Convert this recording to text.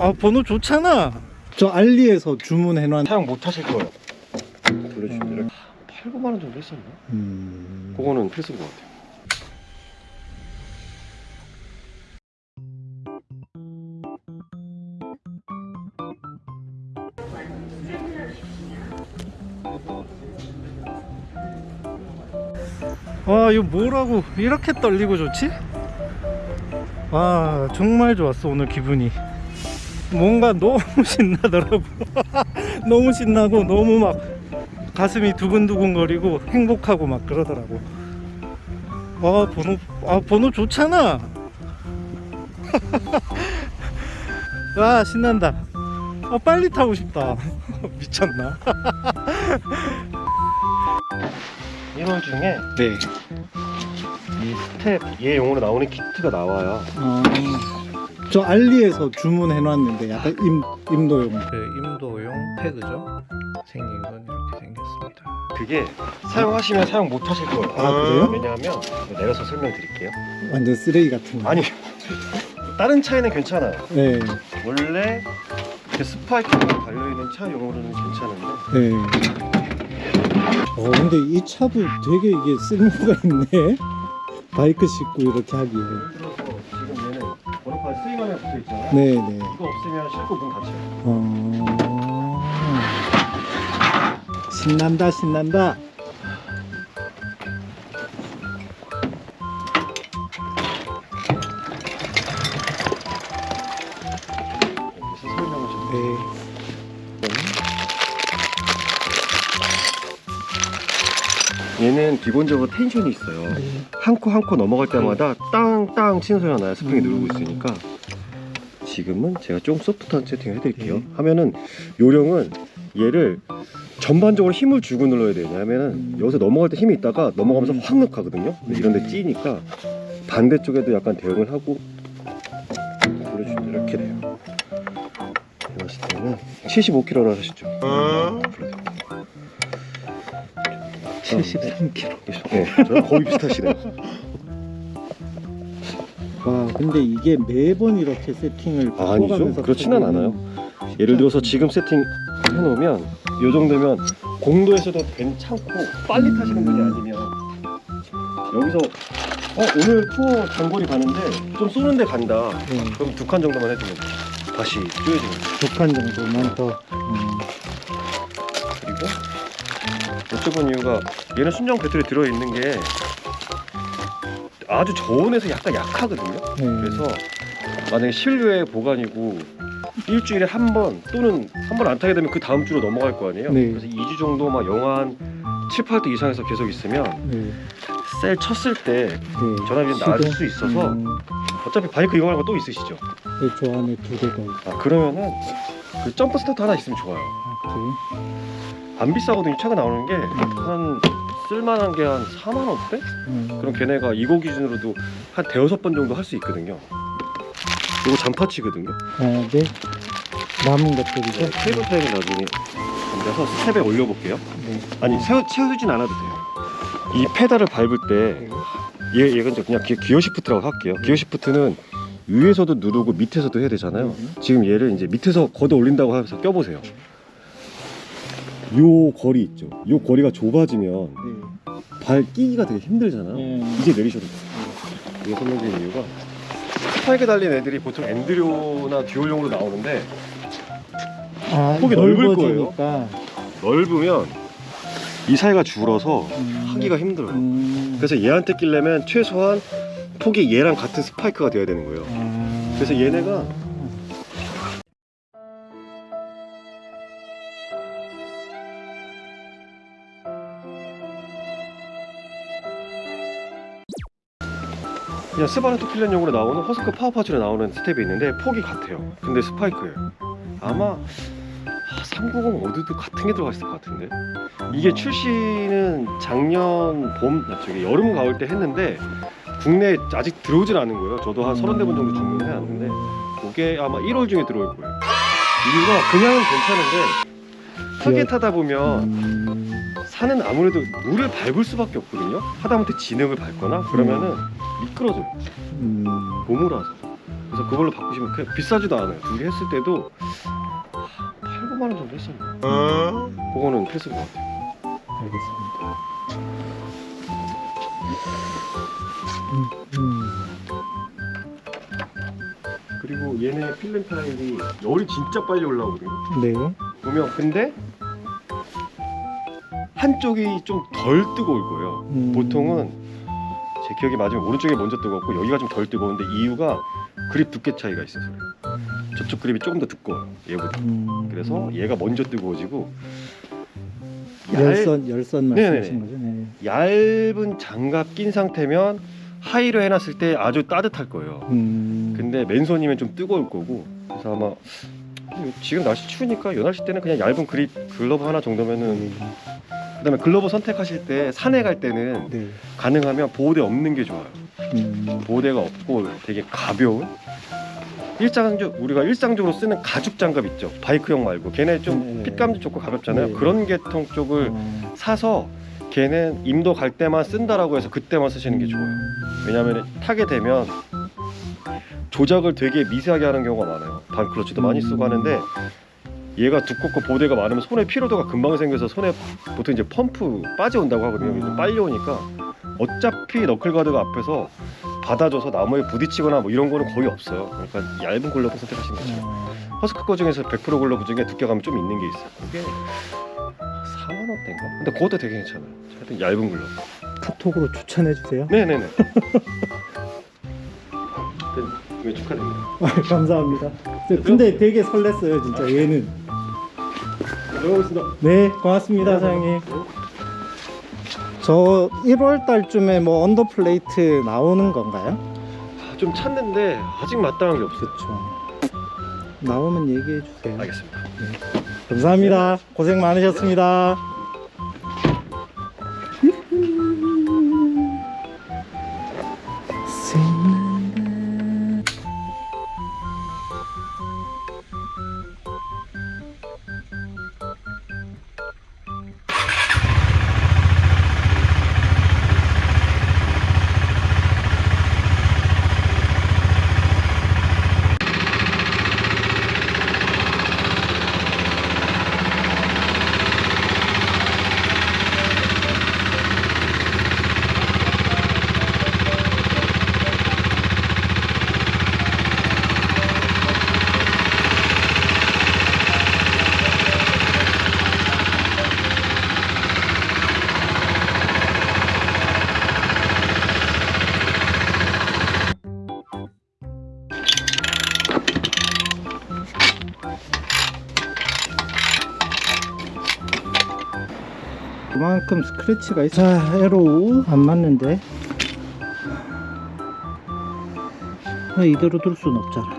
아 번호 좋잖아. 저 알리에서 주문해놓은 사용 못 하실 거예요. 돌려주시면 이렇게 8, 9만 원 정도 했었나? 음... 그거는 필수인 것 같아요. 와 이거 뭐라고 이렇게 떨리고 좋지? 와 정말 좋았어 오늘 기분이 뭔가 너무 신나더라고. 너무 신나고 너무 막 가슴이 두근두근 거리고 행복하고 막 그러더라고. 와 번호 아 번호 좋잖아. 와 신난다. 아 빨리 타고 싶다. 미쳤나? 1월 중에 네. 이 스텝 얘 용으로 나오는 키트가 나와요. 어, 저 알리에서 주문해놨는데 약간 임, 임도용. 그 임도용 패드죠? 생긴 건 이렇게 생겼습니다. 그게 사용하시면 사용 못 하실 거예요. 아, 그래요? 왜냐하면 내려서 설명드릴게요. 완전 쓰레기 같은. 거 아니 다른 차에는 괜찮아요. 네, 원래 그 스파이크가 달려있는 차용으로는 괜찮은데. 네. 어 근데 이 차도 되게 이게 쓸모가 있네. 바이크 싣고 이렇게 하기에 스윙하면 붙어있잖아요. 네 네. 이거 없으면 싣고 문 닫혀요. 어... 신난다 신난다. 그래서 설명을 좀 네. 얘는 기본적으로 텐션이 있어요. 한코 한 코 넘어갈 때마다 땅땅 치는 소리가 나요. 스프링 누르고 있으니까 지금은 제가 좀 소프트한 세팅을 해드릴게요 네. 하면은 요령은 얘를 전반적으로 힘을 주고 눌러야 돼요 왜냐면은 여기서 넘어갈 때 힘이 있다가 넘어가면서 확 넣거든요 근데 이런 데 찌니까 반대쪽에도 약간 대응을 하고 돌려주면 이렇게 돼요 이랬을 때는 75kg로 하시죠 불러드릴게요. 73kg 네, 저랑 거의 비슷하시네요 와 근데 이게 매번 이렇게 세팅을 아니죠? 바꿔가면서 그렇지는 않아요. 예를 들어서 지금 세팅 해놓으면 요 정도면 공도에서도 괜찮고 빨리 타시는 분이 아니면 여기서 어 오늘 투어 장거리 가는데 좀 쏘는데 간다. 네, 그럼 두 칸 정도만 해주면. 다시 쪼여지는 두칸 정도만 더. 음, 그리고 여쭤본 이유가 얘는 순정 배터리 들어있는 게 아주 저온에서 약간 약하거든요 네. 그래서 만약에 실외 보관이고 일주일에 한 번 또는 한 번 안 타게 되면 그 다음 주로 넘어갈 거 아니에요 네. 그래서 2주 정도 막 영하 한 7, 8도 이상에서 계속 있으면 네, 셀 쳤을 때 네. 전압이 낮을? 수 있어서 음, 어차피 바이크 이용하는 거 또 있으시죠 네, 저 안에 두개더 있어 아 그러면은 그 jump start 하나 있으면 좋아요 아? 안 비싸거든요 차가 나오는 게 한 쓸만한 게 한 4만 원대? 음, 그럼 걔네가 이거 기준으로도 한 대여섯 번 정도 할 수 있거든요 이거 잔파치거든요 아, 네 남은 것들이죠? 네, 케이블 트랙을 나중에 앉아서 스텝에 올려볼게요 네. 아니 세워, 채우진 않아도 돼요 이 페달을 밟을 때 얘, 얘가 이제 그냥 기, gear shift라고 할게요 gear shift는 위에서도 누르고 밑에서도 해야 되잖아요 음. 지금 얘를 이제 밑에서 걷어 올린다고 해서 껴보세요 요 거리 있죠 요 거리가 좁아지면 네. 발 끼기가 되게 힘들잖아요. 네. 이제 내리셔도 돼요. 이게 설명드린 이유가 스파이크 달린 애들이 보통 enduro나 듀얼용으로 나오는데 아, 폭이 넓을 넓어지니까. 넓으면 이 사이가 줄어서 음, 하기가 힘들어요. 음, 그래서 얘한테 끼려면 최소한 폭이 얘랑 같은 스파이크가 돼야 되는 거예요. 아, 그래서 얘네가 그냥 스바르트필렌용으로 나오는 허스크 파워파츠로 나오는 스텝이 있는데 폭이 같아요. 근데 스파이크예요. 아마 390 어드도 같은 게 들어가 있을 것 같은데? 이게 출시는 작년 봄 아, 저기 여름 가을 때 했는데 국내에 아직 들어오진 않은 거예요. 저도 한 서른 대분 정도 주문해 놨는데 그게 아마 1월 중에 들어올 거예요. 이유가 그냥은 괜찮은데 크게 타다 보면 음, 산은 아무래도 물을 밟을 수밖에 없거든요 하다못해 진흙을 밟거나 그러면은 미끄러져요 음, 고무라서 그래서 그걸로 바꾸시면 그 비싸지도 않아요. 두 개 했을 때도 8, 9만 원 정도 했었나? 그거는 필수인 것 같아요. 알겠습니다. 음, 그리고 얘네 필름 타일이 열이 진짜 빨리 올라오거든요. 음. 네. 보면 근데 한쪽이 좀 덜 뜨거울 거예요. 음. 보통은 제 기억이 맞으면 오른쪽이 먼저 뜨겁고 여기가 좀 덜 뜨거운데 이유가 그립 두께 차이가 있어서 그래요. 저쪽 그립이 조금 더 두꺼워요. 얘보다. 음. 그래서 얘가 먼저 뜨거워지고 얇, 열선 열선 말씀하신 네네네. 거죠? 네. 얇은 장갑 낀 상태면 하이로 해놨을 때 아주 따뜻할 거예요. 음. 근데 맨손이면 좀 뜨거울 거고 그래서 아마 지금 날씨 추우니까 요 날씨 때는 그냥 얇은 그립 글러브 하나 정도면은 그다음에 글러브 선택하실 때 산에 갈 때는 네. 가능하면 보호대 없는 게 좋아요. 음. 보호대가 없고 되게 가벼운 일상적 우리가 일상적으로 쓰는 가죽 장갑 있죠. 바이크용 말고 걔네 좀 네. 핏감도 좋고 가볍잖아요. 네. 그런 계통 쪽을 어. 사서 걔는 임도 갈 때만 쓴다라고 해서 그때만 쓰시는 게 좋아요. 왜냐하면 타게 되면 조작을 되게 미세하게 하는 경우가 많아요. 반 클러치도 많이 쓰고 하는데 얘가 두껍고 보호대가 많으면 손에 피로도가 금방 생겨서 손에 보통 이제 펌프 빠져온다고 하거든요. 이게 좀 빨리 오니까 어차피 knuckle guard가 앞에서 받아줘서 나무에 부딪히거나 뭐 이런 거는 거의 없어요. 그러니까 얇은 글러브 선택하시는 거죠. 어. 허스크 거 중에서 100% 글러브 중에 두께감이 좀 있는 게 있어요. 그게 4만 원대인가? 근데 그것도 되게 괜찮아요. 하여튼 얇은 글러브. 카톡으로 추천해 주세요. 네네네. 축하드립니다. 아, 감사합니다. 저 근데 되게 설렜어요, 진짜 얘는. 네, 고맙습니다, 사장님. 저 1월 달쯤에 뭐 언더플레이트 나오는 건가요? 좀 찾는데 아직 마땅한 게 없어요. 그렇죠. 나오면 얘기해 주세요. 알겠습니다. 감사합니다. 고생 많으셨습니다. 그만큼 스크래치가 있어. 자, 에로 안 맞는데. 아, 이대로 둘 수는 없잖아.